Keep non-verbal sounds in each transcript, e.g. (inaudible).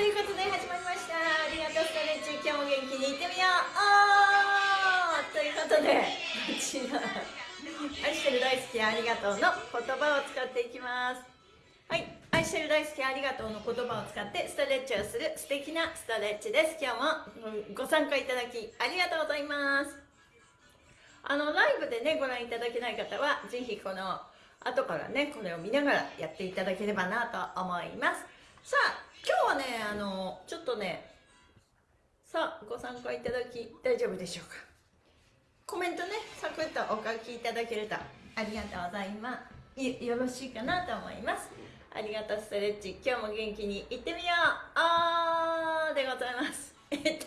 ということで始まりましたありがとうストレッチ今日も元気にいってみようということでこちら愛してる大好きありがとうの言葉を使っていきます。はい愛してる大好きありがとうの言葉を使ってストレッチをする素敵なストレッチです。今日もご参加いただきありがとうございます。あのライブでねご覧いただけない方はぜひこの後からねこれを見ながらやっていただければなと思います。さあ今日はねあのちょっとねさあご参加いただき大丈夫でしょうか？コメントねサクッとお書きいただけるとありがとうございます。よろしいかなと思います。ありがとうストレッチ。今日も元気にいってみよう。あーでございます。(laughs) えっと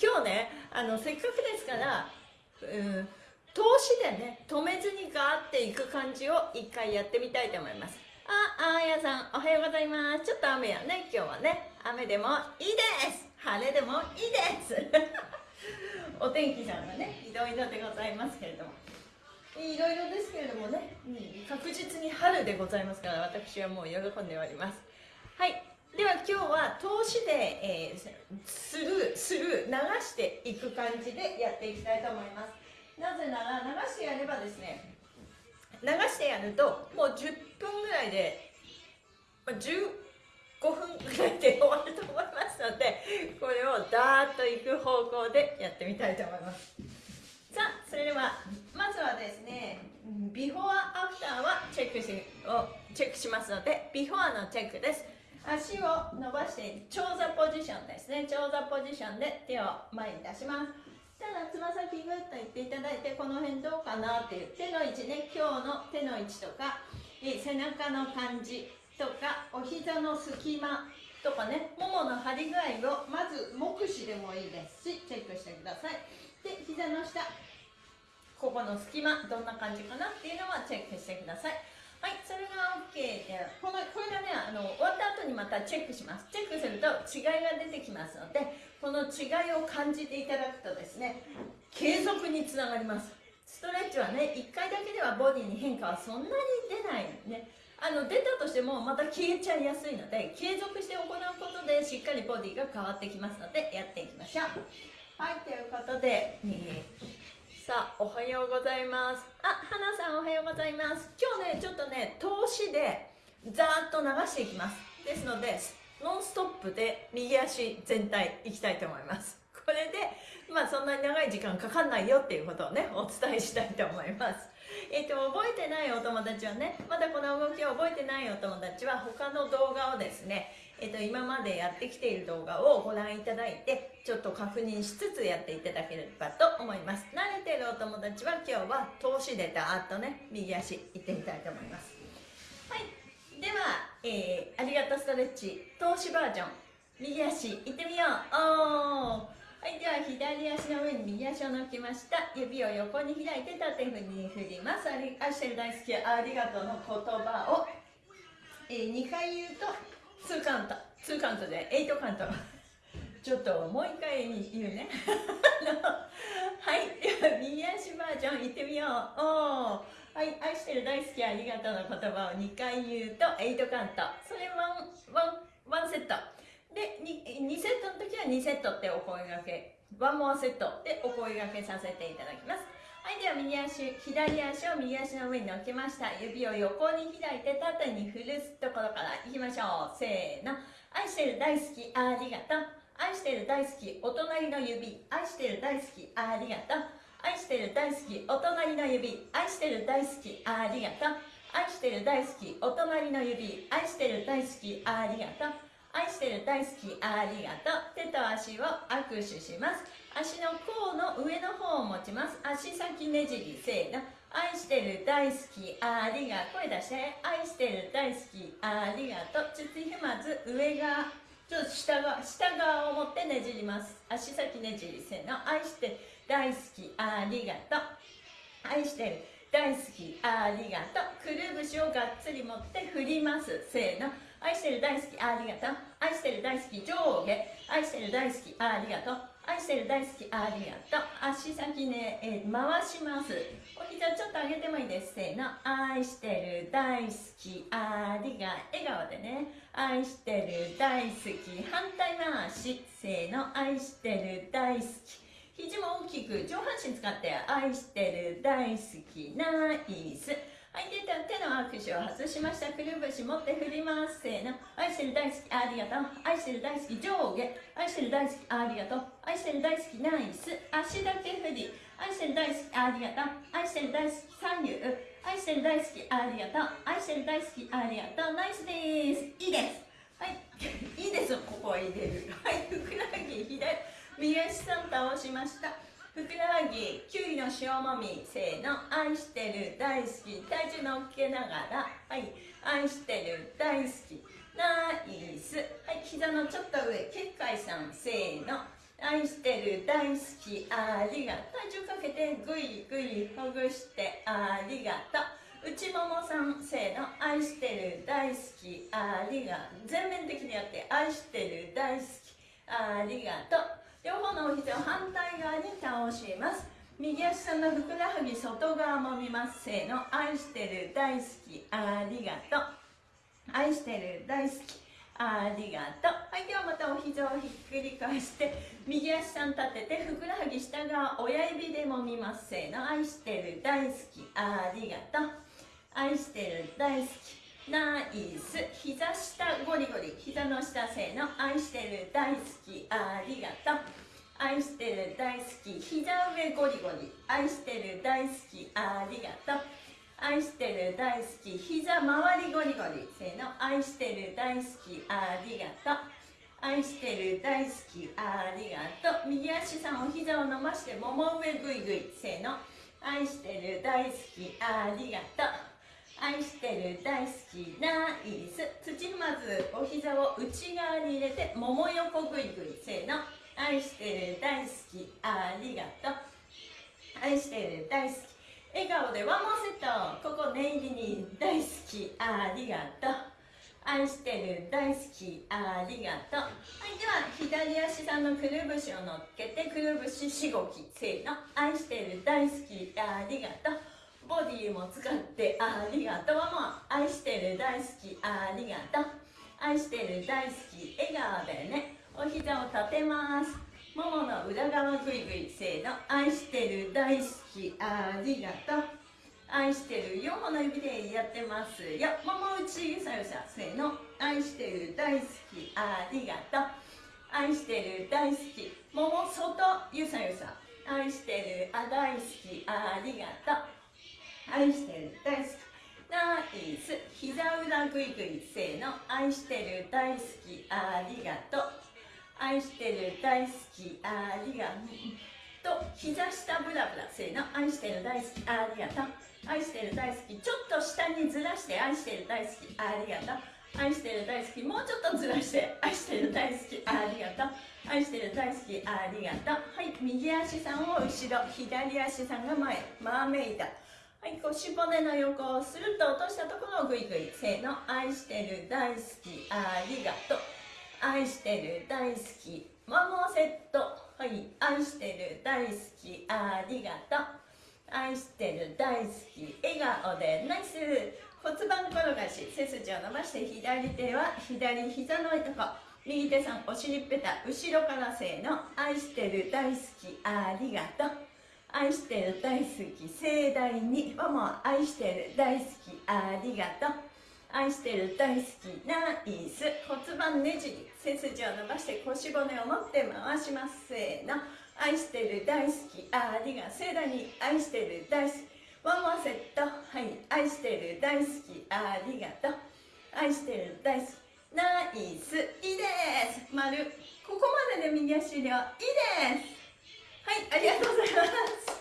今日ねあのせっかくですからうん投資でね止めずにガーっていく感じを一回やってみたいと思います。あ、あやさん、おはようございます。ちょっと雨やね、今日はね。雨でもいいです晴れでもいいです (laughs) お天気さんがね、いろいろでございますけれども。いろいろですけれどもね、うん、確実に春でございますから、私はもう喜んでおります。はい。では今日は投資で、えー、する、する、流していく感じでやっていきたいと思います。なぜなら、流してやればですね、流してやるともう10分ぐらいで、まあ、15分ぐらいで終わると思いますのでこれをダーッといく方向でやってみたいと思います。さあそれではまずはですねビフォーアフターはチェックしをチェックしますのでビフォーのチェックです。足を伸ばして長座ポジションですね。長座ポジションで手を前に出します。ただつま先グッといっていただいてこの辺どうかなっていう手の位置ね。今日の手の位置とか背中の感じとかお膝の隙間とかねももの張り具合をまず目視でもいいですしチェックしてくださいで膝の下ここの隙間どんな感じかなっていうのはチェックしてくださいはい、それが OK で、このこれがねあの、終わった後にまたチェックします。チェックすると違いが出てきますので、この違いを感じていただくとですね、継続につながります。ストレッチはね、1回だけではボディに変化はそんなに出ないね。あの出たとしてもまた消えちゃいやすいので継続して行うことでしっかりボディが変わってきますのでやっていきましょう。はいということで、えーさあおはようございます。あ花さんおはようございます。今日ねちょっとね投資でざーっと流していきます。ですのでノンストップで右足全体いきたいと思います。これでまあそんなに長い時間かかんないよっていうことをねお伝えしたいと思います。(laughs) えっ、と覚えてないお友達はねまだこの動きを覚えてないお友達は他の動画をですねえっと、今までやってきている動画をご覧いただいてちょっと確認しつつやっていただければと思います。慣れてるお友達は今日は投資でダーッとね右足いってみたいと思います。はい。では、えー、ありがとうストレッチ投資バージョン右足いってみよう。おー。はいでは左足の上に右足を乗っけました。指を横に開いて縦に振ります。ありアシェル大好きありがとうの言葉を、えー、2回言うと2カウント2カウントで8カウント。ちょっともう一回言うね。(laughs) はいでは右足バージョンいってみよう。おはい愛してる大好きありがとうの言葉を2回言うと8カウント。それワンワンワンセット。で 2, 2セットの時は2セットってお声がけワンモアセットでお声がけさせていただきますはい、では右足、左足を右足の上に乗っけました。指を横に開いて縦に振るところからいきましょう。せーの。愛してる大好き、ありがとう。愛してる大好き、お隣の指。愛してる大好き、ありがとう。愛してる大好き、お隣の指。愛してる大好き、ありがとう。愛してる大好き、お隣の指。愛してる大好き、ありがとう。愛してる大好き、ありがとう。手と足を握手します。足の甲の上の方を持ちます。足先ねじりせーの。愛してる大好きありがとう。声出して。愛してる大好きありがとう。ちょっとひまず上側。ちょっと下側下側を持ってねじります。足先ねじりせーの。愛して大好きありがとう。愛してる大好きありがとう。くるぶしをがっつり持って振ります。せーの。愛してる大好き。ありがとう。愛してる大好き。上下。愛してる大好き。ありがとう。愛してる大好き。ありがとう。足先ね、えー、回します。お膝ちょっと上げてもいいです。せーの。愛してる大好き。ありが笑顔でね。愛してる大好き。反対回し。せーの。愛してる大好き。肘も大きく上半身使って。愛してる大好き。ナイス。はい、出た手の握手を外しました。くるぶし持って振ります。せーの。愛してる大好き、ありがとう。愛してる大好き、上下。愛してる大好き、ありがとう。愛してる大好き、ナイス。足だけ振り。愛してる大好き、ありがとう。愛してる大好き、左右。愛してる大好き、ありがとう。愛してる大好き、ありがとう。ナイスです。いいです。はい。(laughs) いいです。ここは入れる。はい。ふくらはぎ左。右足さん倒しました。ふくらはぎきゅうりの塩もみせーの愛してる大好き。体重乗っけながらはい。愛してる大好き。ナイス。はい膝のちょっと上結界さんせーの。愛してる大好きありがとう。体重かけてぐいぐいほぐしてありがとう。内ももさんせーの。愛してる大好きありがとう。全面的にやって愛してる大好きありがとう。両方のお膝を反対側に倒します。右足さんのふくらはぎ外側も見ます。せーの。愛してる大好き。ありがとう。愛してる大好き。ありがとう。はいではまたお膝をひっくり返して右足さん立ててふくらはぎ下側親指でも見ます。せーの。愛してる大好き。ありがとう。愛してる大好き。ナイス。膝下ゴリゴリ。膝の下せーの愛してる大好き。ありがとう。愛してる大好き。膝上ゴリゴリ。愛してる大好き。ありがとう。愛してる大好き。膝周りゴリゴリ。せーの愛してる大好き。ありがとう。愛してる大好き。ありがとう。右足さんお膝を伸ばしてもも上ぐいぐい。せーの愛してる大好き。ありがとう。愛してる大好きナイス。土踏まずお膝を内側に入れてもも横ぐいぐいせーの。愛してる大好きありがとう。愛してる大好き。笑顔でワンモーセット。ここ念入りに大好きありがとう。愛してる大好きありがとう。はいでは左足さんのくるぶしを乗っけてくるぶししごきせーの。愛してる大好きありがとう。ボディも使ってありがとう。も愛してる大好きありがとう。愛してる大好き笑顔でね。お膝を立てます。ももの裏側ぐいぐいせーの愛してる大好きありがとう。愛してる4本の指でやってますよ。もも内ゆさゆさせーの愛してる大好きありがとう。愛してる大好き。もも外ゆさゆさ愛してるあ大好きありがとう。愛してる大好き。ナイス。膝裏ぐいぐいせーの。愛してる大好き。ありがとう。愛してる大好き。ありがとう。と膝下ブラブラせーの。愛してる大好き。ありがとう。愛してる大好き。ちょっと下にずらして愛してる大好き。ありがとう。愛してる大好き。もうちょっとずらして。愛してる大好き。ありがとう。愛してる大好き。ありがとう。はい右足さんを後ろ。左足さんが前。マーメイドはい腰骨の横をスルッと落としたところをグイグイせーの。愛してる大好きありがとう。愛してる大好き。マモセット。はい愛してる大好きありがとう。愛してる大好き。笑顔でナイス。骨盤転がし背筋を伸ばして左手は左膝のとこ。右手さんお尻ペタ後ろからせーの。愛してる大好きありがとう。愛してる大好き盛大に。ママ愛してる大好きありがとう。愛してる大好きナイス。骨盤ねじり背筋を伸ばして腰骨を持って回します。せーの。愛してる大好きありが盛大に愛してる大好き。ワンワンセット。はい。愛してる大好きありがとう。愛してる大好きナイス。いいです。丸。ここまでで右足量いいです。はいありがとうございます。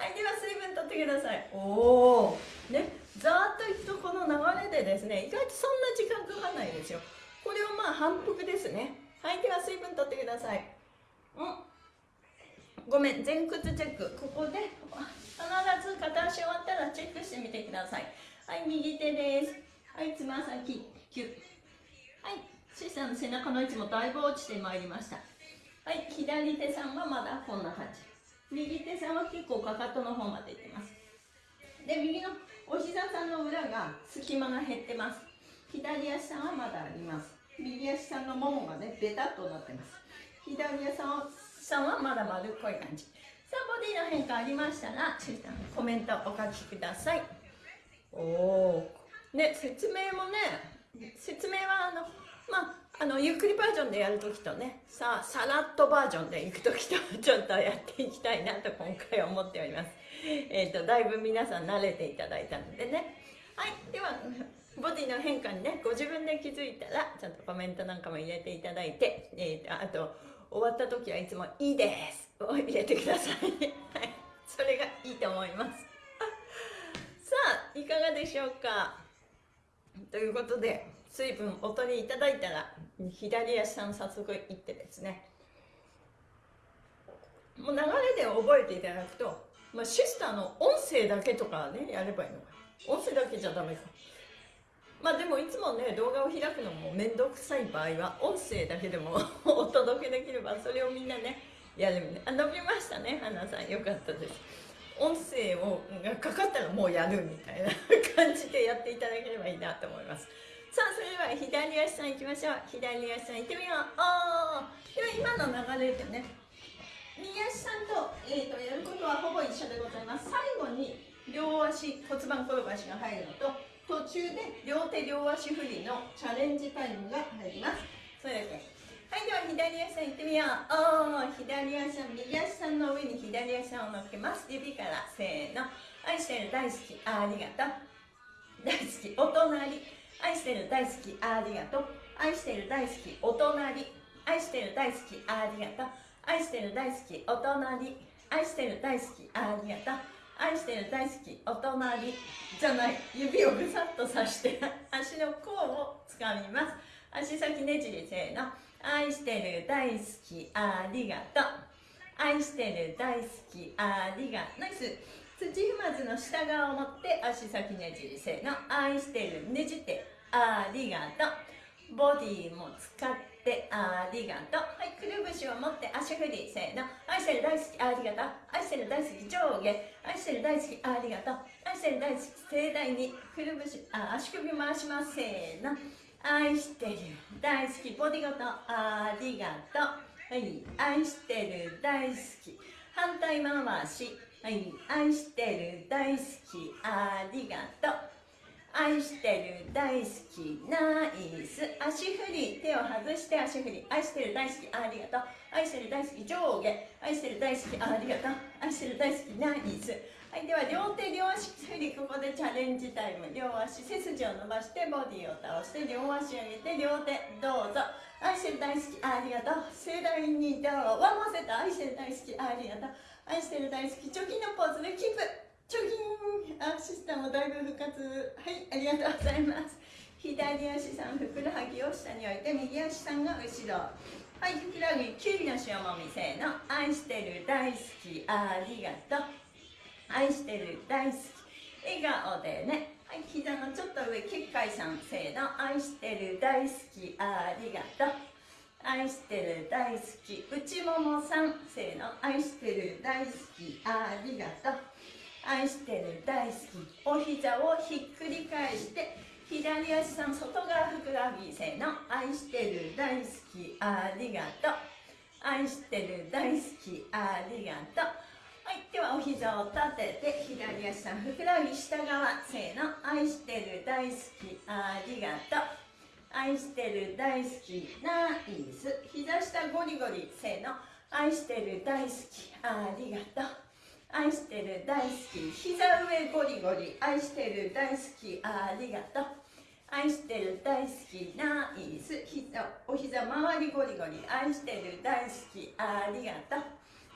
はいでは水分取ってください。おおねざーっといくとこの流れでですね意外とそんな時間かかんないですよ。これをまあ反復ですね。はいでは水分取ってください。うん。ごめん前屈チェック。ここで必ず片足終わったらチェックしてみてください。はい右手です。はいつま先。キュッはいシさんの背中の位置もだいぶ落ちてまいりました。はい左手さんはまだこんな感じ。右手さんは結構かかとの方までいってます。で右のお膝さんの裏が隙間が減ってます。左足さんはまだあります。右足さんのももがねベタっとなってます。左足さんはまだ丸っこい感じ。さあボディの変化ありましたらコメントお書きください。おおね説明もね説明はあのまああのゆっくりバージョンでやるときとねささらっとバージョンでいくときとちょっとやっていきたいなと今回思っております。(laughs) えっ、ー、とだいぶ皆さん慣れていただいたのでね。はいではボディの変化にねご自分で気づいたらちゃんとコメントなんかも入れていただいて、えーと、あと終わった時はいつも「いいです」(laughs) を入れてください。(laughs) はいそれがいいと思います。さあいかがでしょうか？ということで水分お取りいただいたら左足さん早速いってですね。もう流れで覚えていただくと、まあ、シスターの音声だけとかねやればいいのか音声だけじゃダメか。まあでもいつもね動画を開くのも面倒くさい場合は音声だけでも (laughs) お届けできればそれをみんなねやるねあ伸びましたね花さん。よかったです。音声をがかかったらもうやるみたいな感じでやっていただければいいなと思います。さあそれでは左足さんいきましょう。左足さんいってみよう。あでは今の流れでね。右足さんと,、えーと、やることはほぼ一緒でございます。最後に両足骨盤転がしが入るのと途中で両手両足振りのチャレンジタイムが入ります。それだけはいでは左足さんいってみよう。おー左足さん右足さんの上に左足さんを乗っけます。指からせーの。愛してる大好き。ありがとう。大好き。お隣。愛してる大好きありがとう。愛してる大好きお隣。愛してる大好きありがとう。愛してる大好きお隣。愛してる大好きありがとう。愛してる大好きお隣。じゃない。指をぐさっとさして足の甲をつかみます。足先ねじりせーの。愛してる大好きありがとう。愛してる大好きありがとう。ナイス。土踏まずの下側を持って足先ねじりせーの愛してるねじってありがとう。ボディも使ってありがとう。はいくるぶしを持って足振りせーの。愛してる大好きありがとう。愛してる大好き上下。愛してる大好きありがとう愛してる大好き盛大にくるぶしあ足首回しますせーの。愛してる大好きボディごとありがとう。はい愛してる大好き。反対回し。はい愛してる大好きありがとう。愛してる大好きナイス。足振り手を外して足振り。愛してる大好きありがとう。愛してる大好き上下。愛してる大好きありがとう。愛してる大好きナイス。はいでは両手両足振りここでチャレンジタイム。両足背筋を伸ばしてボディを倒して両足上げて両手どうぞ。愛してる大好きありがとう。盛大にどうワンモセット。愛してる大好きありがとう。愛してる大好き貯金のポーズでキープ。チョギンアシスタもだいぶ復活。はいありがとうございます。左足さんふくらはぎを下に置いて右足さんが後ろ。はいふくらはぎきゅうりの塩もみせーの。愛してる大好きありがとう。愛してる大好き。笑顔でね。はい膝のちょっと上結界さんせーの。愛してる大好きありがとう。愛してる大好き。内ももさん。せーの。愛してる大好き。ありがとう。愛してる大好き。お膝をひっくり返して。左足さん外側ふくらはぎ。せの。愛してる大好き。ありがとう。愛してる大好き。ありがとう。はいではお膝を立てて。左足さんふくらはぎ下側。せの。愛してる大好き。ありがとう。愛してる大好きナイス。膝下ゴリゴリ。せの。愛してる大好き。ありがとう。愛してる大好き。膝上ゴリゴリ。愛してる大好き。ありがとう。愛してる大好きナイス。膝お膝周りゴリゴリ。愛してる大好き。ありがとう。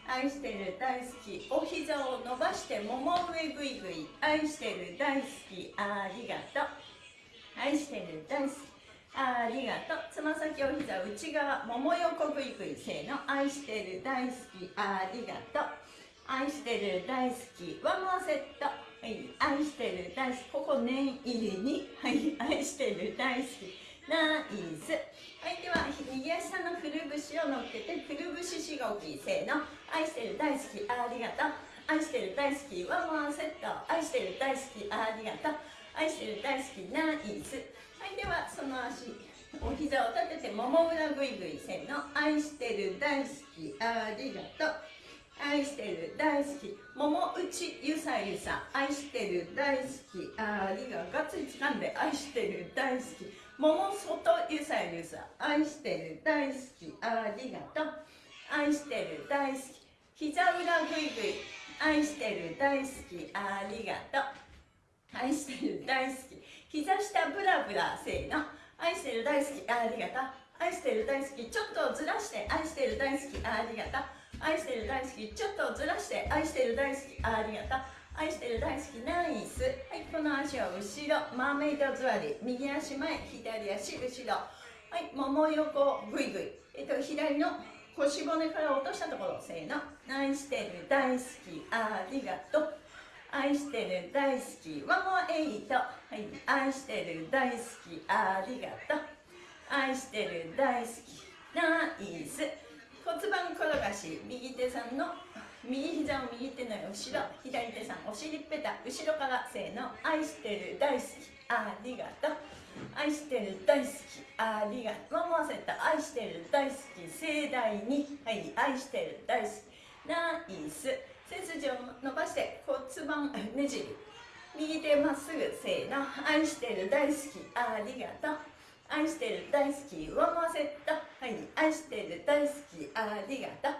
愛してる大好き。お膝を伸ばしてもも上ぐいぐい。愛してる大好き。ありがとう。愛してる大好き。ありがとう。つま先お膝内側もも横ぐいぐいせーの愛してる大好きありがとう。愛してる大好きワンモアセット。はい愛してる大好きここ念入りに。はい愛してる大好きナイス。はいでは右足さんのくるぶしを乗っけてくるぶししごきせーの。愛してる大好きありがとう。愛してる大好きワンワンセット。愛してる大好きありがとう。愛してる大好きナイス。はいではその足。お膝を立ててもも裏ぐいぐいせーの。愛してる大好きありがとう。愛してる大好きもも内ゆさゆさ。愛してる大好きありがとう。がっつり掴んで。愛してる大好き。もも外ゆさゆさ。愛してる大好きありがとう。愛してる大好き。膝裏ぐいぐい。愛してる大好きありがとう。愛してる大好き。膝下ブラブラせーの。愛してる大好き。ありがとう。愛してる大好き。ちょっとずらして。愛してる大好き。ありがとう。愛してる大好き。ちょっとずらして。愛してる大好き。ありがとう。愛してる大好き。ナイス。はいこの足は後ろ。マーメイド座り。右足前左足後ろ。はいもも横。ぐいぐいえっと左の腰骨から落としたところ。せーの。愛してる大好き。ありがとう。愛してる大好きワンモアエイト。はい。愛してる大好きありがとう。愛してる大好きナイス。骨盤転がし右手さんの右膝を右手の後ろ左手さんお尻ペタ後ろからせーの。愛してる大好きありがとう。愛してる大好きありがとう。思わせた愛してる大好き盛大に。はい。愛してる大好きナイス。背筋を伸ばして骨盤ねじり右手まっすぐせーの。愛してる大好きありがとう。愛してる大好き上回せた。はい。愛してる大好きありがとう。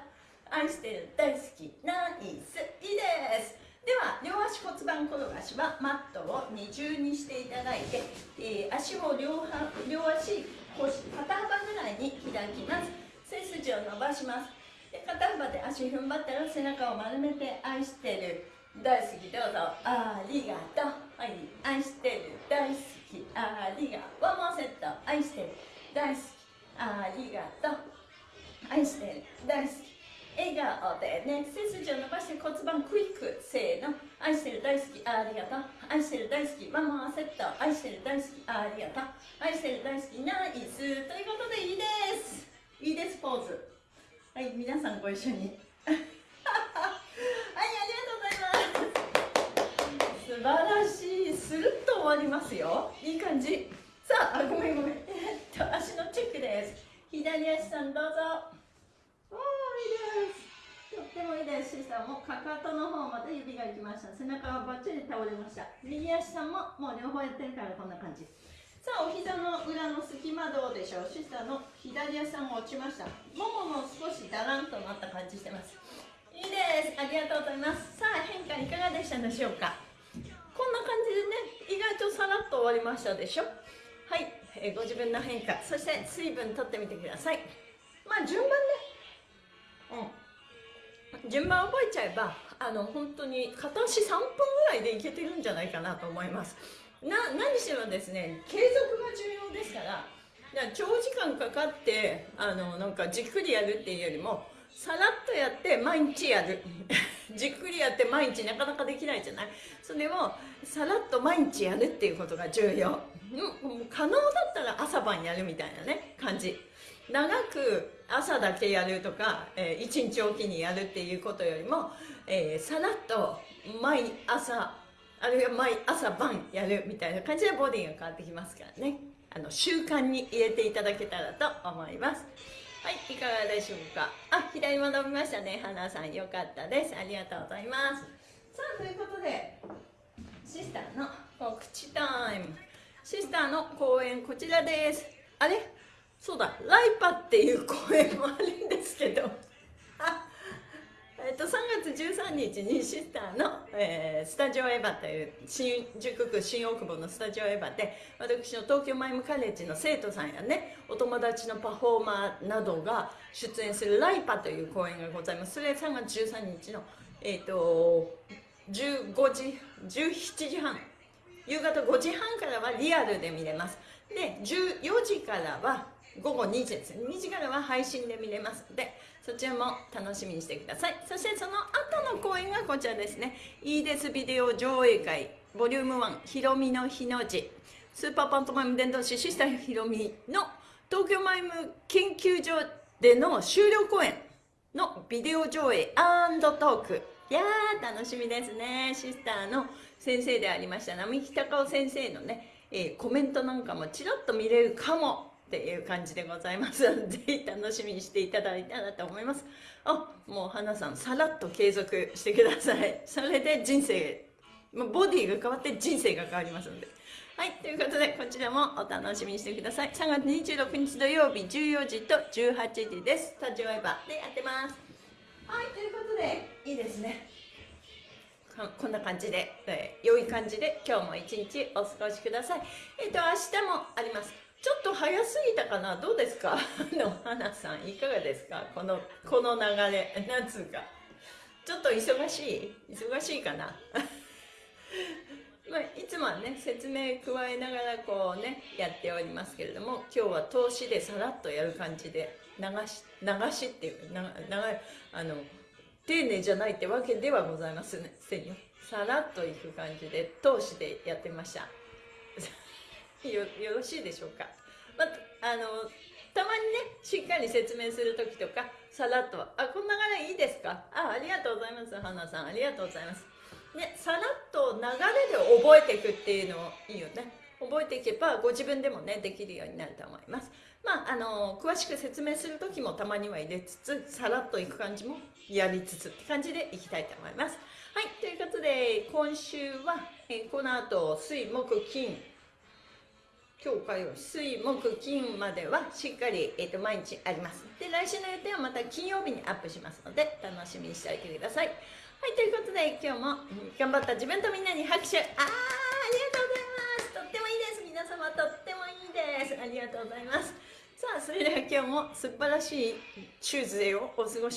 愛してる大好きナイスいいです。では両足骨盤転がしはマットを二重にしていただいて、えー、足を両両足腰肩幅ぐらいに開きます。背筋を伸ばします。で肩幅で足踏ん張ったら背中を丸めて愛してる。大好きどうぞありがとうはい愛してる。大好きありがとうワンモーセット愛してる。大好きありがとう愛してる。大好き笑顔でね背筋を伸ばして骨盤クイックせーの愛してる。大好きありがとう愛してる。大好きワンモーセット愛してる。大好きありがとう愛してる。大好きナイスということでいいですいいですポーズはい皆さんご一緒に。(laughs) はいありがとうございます。素晴らしい。スルッと終わりますよ。いい感じ。さあごめんごめん。えっと足のチェックです。左足さんどうぞ。おーいいです。とってもいいです。シスターもかかとの方まで指がいきました。背中はバッチリ倒れました。右足さんももう両方やってるからこんな感じ。さあお膝の裏の隙間どうでしょう？シスターの左足さんも落ちました。ももも少しだらんとなった感じしてます。いいです。ありがとうございます。さあ変化いかがでしたでしょうか？こんな感じでね意外とさらっと終わりましたでしょ？はい、えー、ご自分の変化。そして水分とってみてください。まあ順番ね。うん。順番覚えちゃえばあの本当に片足3分ぐらいでいけてるんじゃないかなと思います。な何しろですね継続が重要ですから。から長時間かかってあのなんかじっくりやるっていうよりもさらっとやって毎日やる。(laughs) じっくりやって毎日なかなかできないじゃない？それをさらっと毎日やるっていうことが重要、可能だったら朝晩やるみたいなね感じ。長く朝だけやるとか、えー、1日おきにやるっていうことよりも、えー、さらっと毎朝あるいは毎朝晩やるみたいな感じでボディが変わってきますからね。あの習慣に入れていただけたらと思います。はいいかがでしょうか？あ左も伸びましたね。花さんよかったです。ありがとうございます。さあということでシスターの告知タイム。シスターの公演こちらです。あれ？そうだライパっていう公演もあるんですけど、13日にシスターの、えー、スタジオエヴァという新宿区新大久保のスタジオエヴァで私の東京マイムカレッジの生徒さんやねお友達のパフォーマーなどが出演するライパという公演がございます。それ3月13日の、えっ、ー、と15時17時半夕方5時半からはリアルで見れます。で14時からは午後2時です2時からは配信で見れます。でそちらも楽しみにしてください。そしてその後の公演がこちらですね。いいですビデオ上映会ボリューム1ひろみの日の字。スーパーパントマイム伝道師シスターひろみの東京マイム研究所での終了公演のビデオ上映トークいやー楽しみですね。シスターの先生でありました並木隆夫先生のね、えー、コメントなんかもちらっと見れるかも。っていう感じでございますぜひ楽しみにしていただいたらと思いますあもう花さんさらっと継続してください (laughs) それで人生ボディが変わって人生が変わりますのではい、ということで、こちらもお楽しみにしてください。3月26日土曜日14時と18時です。スタジオエヴァでやってます。はい、ということで、いいですね。こんな感じで、えー、良い感じで今日も一日お過ごしください。えっ、ー、と、明日もあります。ちょっと早すぎたかな？どうですか？(laughs) の花さん、いかがですか？この、この流れ、なんつうか。ちょっと忙しい？忙しいかな？(laughs) まあ、いつもはね説明加えながらこうねやっておりますけれども今日は投資でさらっとやる感じで流し流しっていう長いあの丁寧じゃないってわけではございませんよ。さらっといく感じで投資でやってました。よよろしいでしょうか、まあ、あのたまにねしっかり説明する時とかさらっと「あこんな流れいいですかあありがとうございます花さん。ありがとうございます」ね、さらっと流れで覚えていくっていうのいいよね。覚えていけばご自分でもねできるようになると思います。まああの詳しく説明する時もたまには入れつつさらっといく感じもやりつつって感じでいきたいと思います。はいということで今週は、えこの後水木金。今日火曜水木金まではしっかり、えーと、毎日あります。で来週の予定はまた金曜日にアップしますので楽しみにしておいてください。はいということで今日も頑張った自分とみんなに拍手。あーありがとうございます。とってもいいです。皆様とってもいいです。ありがとうございます。さあそれでは今日も素晴らしいチューズデーをお過ごし